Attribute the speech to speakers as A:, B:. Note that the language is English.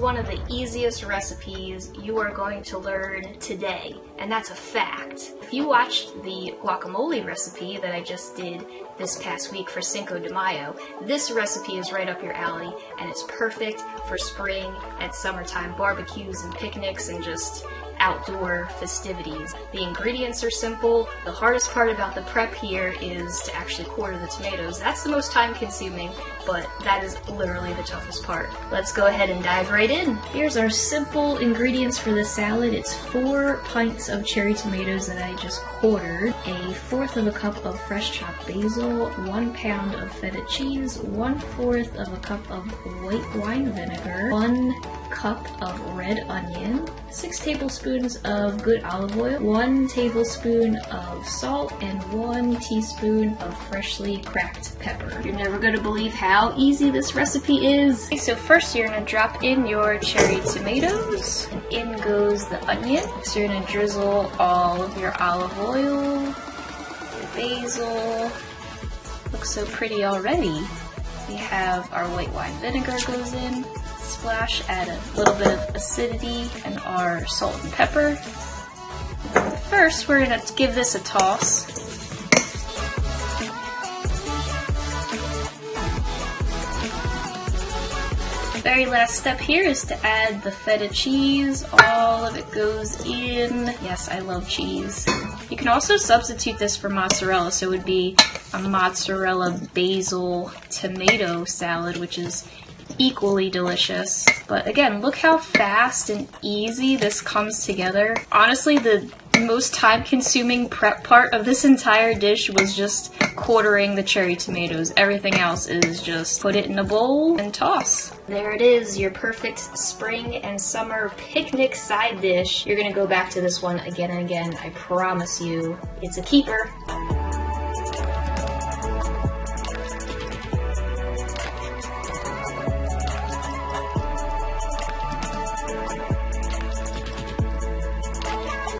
A: one of the easiest recipes you are going to learn today, and that's a fact. If you watched the guacamole recipe that I just did this past week for Cinco de Mayo, this recipe is right up your alley, and it's perfect for spring and summertime barbecues and picnics and just outdoor festivities. The ingredients are simple. The hardest part about the prep here is to actually quarter the tomatoes. That's the most time consuming, but that is literally the toughest part. Let's go ahead and dive right in. Here's our simple ingredients for the salad. It's four pints of cherry tomatoes that I just quartered, a fourth of a cup of fresh chopped basil, one pound of feta cheese, one fourth of a cup of white wine vinegar, one cup of red onion, 6 tablespoons of good olive oil, 1 tablespoon of salt, and 1 teaspoon of freshly cracked pepper. You're never going to believe how easy this recipe is. Okay, so first you're going to drop in your cherry tomatoes, in goes the onion. So you're going to drizzle all of your olive oil, your basil. Looks so pretty already. We have our white wine vinegar goes in, splash, add a little bit of acidity and our salt and pepper. First, we're going to give this a toss. The very last step here is to add the feta cheese. All of it goes in. Yes, I love cheese. You can also substitute this for mozzarella, so it would be a mozzarella basil tomato salad, which is equally delicious. But again, look how fast and easy this comes together. Honestly, the most time consuming prep part of this entire dish was just quartering the cherry tomatoes. Everything else is just put it in a bowl and toss. There it is, your perfect spring and summer picnic side dish. You're gonna go back to this one again and again, I promise you. It's a keeper.